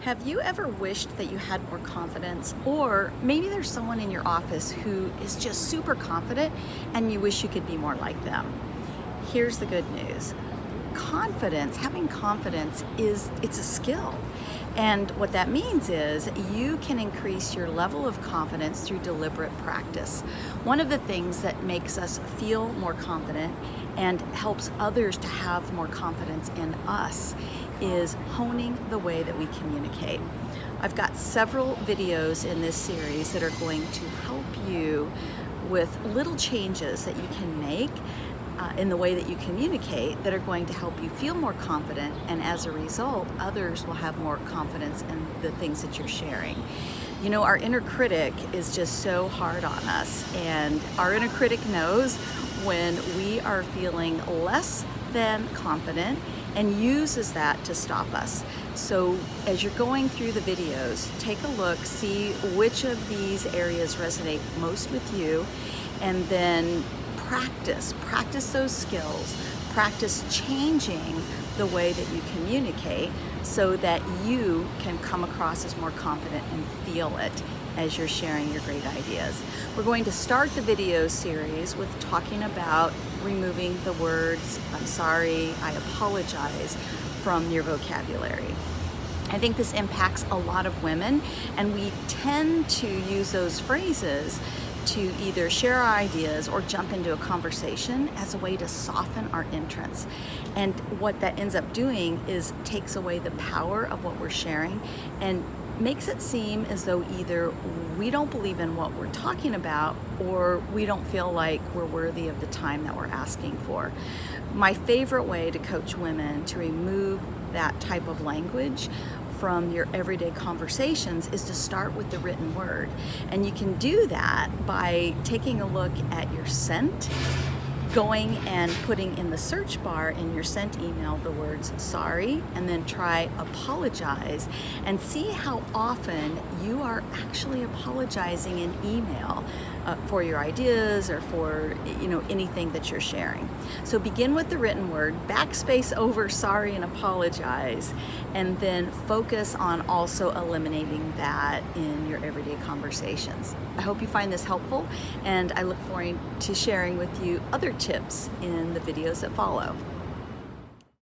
Have you ever wished that you had more confidence? Or maybe there's someone in your office who is just super confident and you wish you could be more like them. Here's the good news. Confidence, having confidence is, it's a skill. And what that means is you can increase your level of confidence through deliberate practice. One of the things that makes us feel more confident and helps others to have more confidence in us is honing the way that we communicate. I've got several videos in this series that are going to help you with little changes that you can make uh, in the way that you communicate that are going to help you feel more confident and as a result others will have more confidence in the things that you're sharing. You know our inner critic is just so hard on us and our inner critic knows when we are feeling less than confident and uses that to stop us. So as you're going through the videos, take a look, see which of these areas resonate most with you, and then practice, practice those skills, practice changing the way that you communicate so that you can come across as more confident and feel it as you're sharing your great ideas. We're going to start the video series with talking about removing the words, I'm sorry, I apologize from your vocabulary. I think this impacts a lot of women and we tend to use those phrases to either share our ideas or jump into a conversation as a way to soften our entrance. And what that ends up doing is takes away the power of what we're sharing and makes it seem as though either we don't believe in what we're talking about or we don't feel like we're worthy of the time that we're asking for. My favorite way to coach women to remove that type of language from your everyday conversations is to start with the written word. And you can do that by taking a look at your sent going and putting in the search bar in your sent email the words sorry and then try apologize and see how often you are actually apologizing in email uh, for your ideas or for you know anything that you're sharing. So begin with the written word, backspace over sorry and apologize, and then focus on also eliminating that in your everyday conversations. I hope you find this helpful and I look forward to sharing with you other tips in the videos that follow.